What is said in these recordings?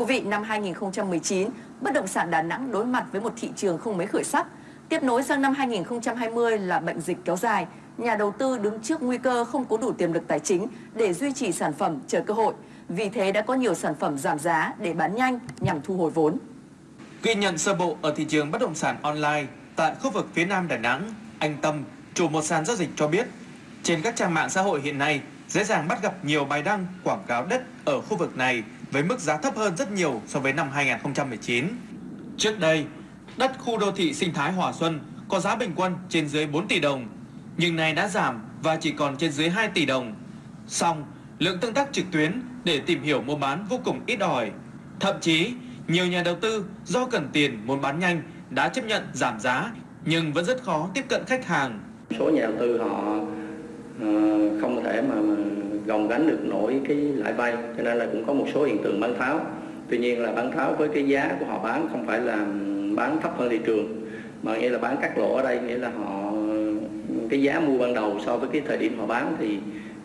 quý vị, năm 2019, bất động sản Đà Nẵng đối mặt với một thị trường không mấy khởi sắc. Tiếp nối sang năm 2020 là bệnh dịch kéo dài, nhà đầu tư đứng trước nguy cơ không có đủ tiềm lực tài chính để duy trì sản phẩm chờ cơ hội. Vì thế đã có nhiều sản phẩm giảm giá để bán nhanh nhằm thu hồi vốn. Ghi nhận sơ bộ ở thị trường bất động sản online tại khu vực phía Nam Đà Nẵng, anh Tâm, chủ một sàn giao dịch cho biết, trên các trang mạng xã hội hiện nay dễ dàng bắt gặp nhiều bài đăng quảng cáo đất ở khu vực này với mức giá thấp hơn rất nhiều so với năm 2019. Trước đây, đất khu đô thị sinh thái Hòa Xuân có giá bình quân trên dưới 4 tỷ đồng, nhưng nay đã giảm và chỉ còn trên dưới 2 tỷ đồng. Song, lượng tương tác trực tuyến để tìm hiểu mua bán vô cùng ít ỏi. Thậm chí, nhiều nhà đầu tư do cần tiền muốn bán nhanh đã chấp nhận giảm giá nhưng vẫn rất khó tiếp cận khách hàng. Số nhà đầu tư họ ờ, không thể mà gồng gánh được nổi cái lãi vay cho nên là cũng có một số hiện tượng bán tháo. Tuy nhiên là bán tháo với cái giá của họ bán không phải là bán thấp hơn thị trường mà nghĩa là bán cắt lỗ ở đây nghĩa là họ cái giá mua ban đầu so với cái thời điểm họ bán thì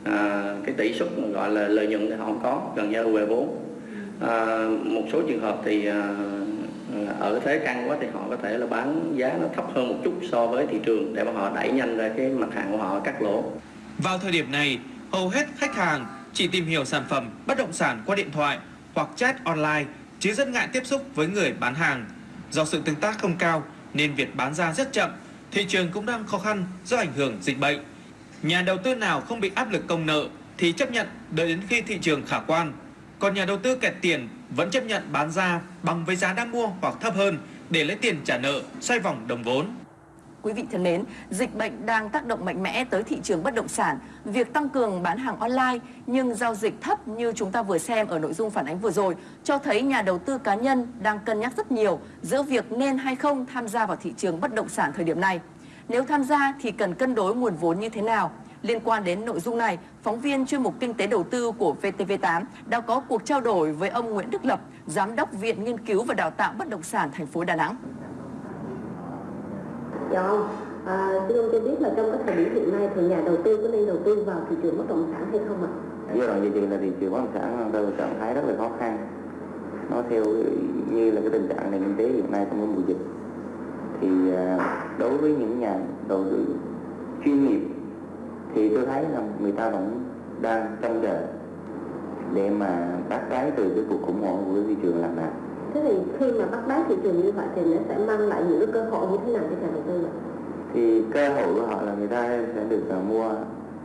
à, cái tỷ suất gọi là lợi nhuận thì họ không có gần như là về vốn à, một số trường hợp thì à, ở thế căng quá thì họ có thể là bán giá nó thấp hơn một chút so với thị trường để mà họ đẩy nhanh ra cái mặt hàng của họ cắt lỗ vào thời điểm này hầu hết khách hàng chỉ tìm hiểu sản phẩm bất động sản qua điện thoại hoặc chat online chứ rất ngại tiếp xúc với người bán hàng. Do sự tương tác không cao nên việc bán ra rất chậm thị trường cũng đang khó khăn do ảnh hưởng dịch bệnh. Nhà đầu tư nào không bị áp lực công nợ thì chấp nhận đợi đến khi thị trường khả quan. Còn nhà đầu tư kẹt tiền vẫn chấp nhận bán ra bằng với giá đang mua hoặc thấp hơn để lấy tiền trả nợ, xoay vòng đồng vốn. Quý vị thân mến, dịch bệnh đang tác động mạnh mẽ tới thị trường bất động sản. Việc tăng cường bán hàng online nhưng giao dịch thấp như chúng ta vừa xem ở nội dung phản ánh vừa rồi cho thấy nhà đầu tư cá nhân đang cân nhắc rất nhiều giữa việc nên hay không tham gia vào thị trường bất động sản thời điểm này. Nếu tham gia thì cần cân đối nguồn vốn như thế nào? Liên quan đến nội dung này, phóng viên chuyên mục Kinh tế Đầu tư của VTV8 đã có cuộc trao đổi với ông Nguyễn Đức Lập, Giám đốc Viện Nghiên cứu và Đào tạo Bất động sản thành phố Đà Nẵng. Dạ ông, à, xin ông cho biết là trong cái thời điểm hiện nay thì nhà đầu tư có nên đầu tư vào thị trường bất động sản hay không ạ? Giai đoạn hiện trường là thị trường bất động sản đang ở trạng thái rất là khó khăn. Nó theo như là cái tình trạng nền kinh tế hiện nay trong cái mùa dịch thì à, đối với những nhà đầu tư chuyên nghiệp thì tôi thấy là người ta vẫn đang trông chờ để mà bắt cái từ cái cuộc khủng hoảng của thị trường làm nào thế thì khi mà bắt đáy thị trường như vậy thì nó sẽ mang lại những cái cơ hội như thế nào cho nhà đầu tư ạ? Thì cơ hội của họ là người ta sẽ được uh, mua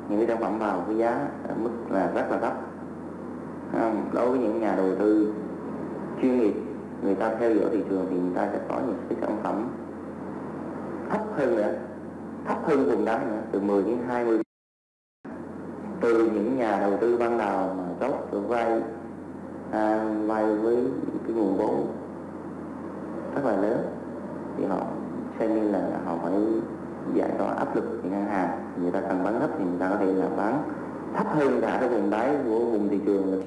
những cái sản phẩm vào với giá ở mức là rất là thấp. À, đối với những nhà đầu tư chuyên nghiệp người ta theo dõi thị trường thì người ta sẽ có những cái sản phẩm thấp hơn nữa thấp hơn vùng đáy nữa từ 10 đến 20 từ những nhà đầu tư ban đầu mà tốt được vay à, vay với cái nguồn vốn rất là lớn. Thì họ xem như là họ phải giải tỏa áp lực thì ngân hàng người ta cần bán thấp thì người ta có thể là bán thấp hơn cả cái vùng đáy của vùng thị trường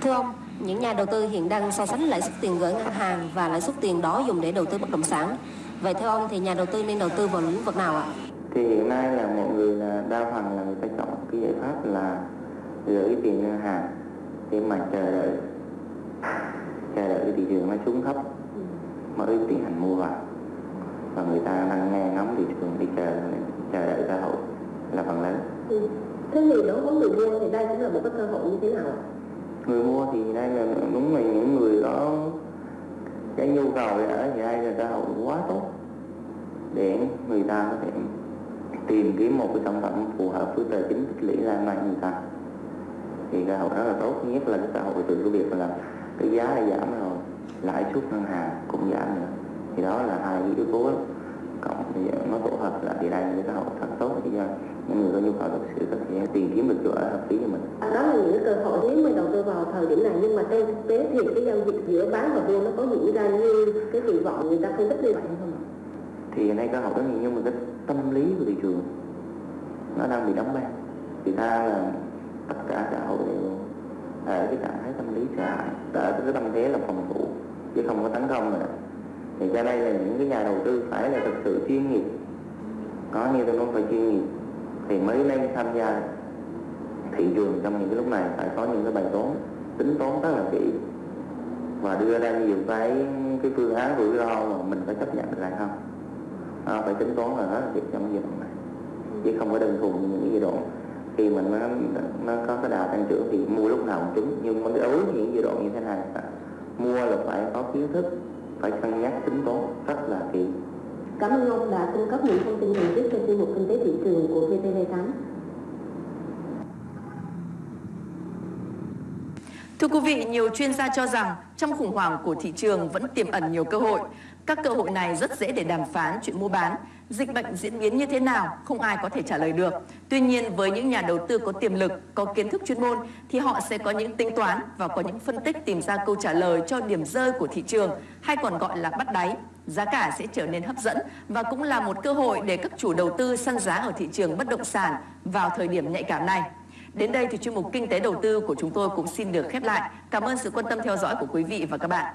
thưa ông những nhà đầu tư hiện đang so sánh lãi suất tiền gửi ngân hàng và lãi suất tiền đó dùng để đầu tư bất động sản. Vậy theo ông thì nhà đầu tư nên đầu tư vào lĩnh vực nào ạ? Thì hiện nay là mọi người là đa phần là người ta chọn cái giải pháp là gửi tiền ngân hàng để mà chờ đợi chờ đợi cái thị trường nó xuống thấp mới tiến hành mua vào. Và người ta đang nghe ngóng thị trường đi chờ chờ đợi cơ hội là phần lớn. Ừ. thế thì đối với người mua thì đây cũng là một cái cơ hội như thế nào người mua thì đây là đúng là những người có cái nhu cầu ở thì đây là cơ hội quá tốt để người ta có thể tìm kiếm một cái sản phẩm phù hợp với tài chính tích lũy lan mạnh người ta thì cơ hội rất là tốt nhất là cái cơ hội từ cái việc là cái giá đã giảm rồi lãi suất ngân hàng cũng giảm nữa. Thì đó là hai yếu tố cộng thì nó tổ hợp lại thì đây là cái cơ hội rất tốt cho những người có nhu cầu thực sự có thể tìm kiếm được chỗ ở hợp lý cho mình. À, đó là những cái cơ hội nếu mà đầu tư vào thời điểm này nhưng mà trên thực tế thì cái giao dịch giữa bán và mua nó có diễn ra như cái kỳ vọng người ta phân tích như vậy không ạ? Thì hiện nay cơ hội rất nhiều nhưng mà cái tâm lý của thị trường nó đang bị đóng băng. Thì ta là cả xã hội đều ở cái trạng thái tâm lý sợ hãi ở cái tâm thế là phòng thủ chứ không có tấn công nữa. Thì cho đây là những cái nhà đầu tư phải là thực sự chuyên nghiệp. Có như tôi nói phải chuyên nghiệp thì mới nên tham gia thị trường trong những cái lúc này phải có những cái bài toán tính toán rất là kỹ. Và đưa ra nhiều cái cái phương án rủi ro mà mình phải chấp nhận được hay không? À, phải tính toán là hết việc trong cái giai đoạn này chứ không có đơn thuần như những cái giai đoạn khi mà nó nó có cái đà tăng trưởng thì mua lúc nào cũng trúng nhưng mà đối với những giai đoạn như thế này mua là phải có kiến thức phải cân nhắc tính toán rất là kỹ Cảm ơn ông đã cung cấp những thông tin cần thiết cho chuyên mục kinh tế thị trường của VTV8. Thưa quý vị, nhiều chuyên gia cho rằng trong khủng hoảng của thị trường vẫn tiềm ẩn nhiều cơ hội. Các cơ hội này rất dễ để đàm phán chuyện mua bán. Dịch bệnh diễn biến như thế nào không ai có thể trả lời được. Tuy nhiên với những nhà đầu tư có tiềm lực, có kiến thức chuyên môn thì họ sẽ có những tính toán và có những phân tích tìm ra câu trả lời cho điểm rơi của thị trường hay còn gọi là bắt đáy. Giá cả sẽ trở nên hấp dẫn và cũng là một cơ hội để các chủ đầu tư săn giá ở thị trường bất động sản vào thời điểm nhạy cảm này. Đến đây thì chuyên mục Kinh tế đầu tư của chúng tôi cũng xin được khép lại. Cảm ơn sự quan tâm theo dõi của quý vị và các bạn.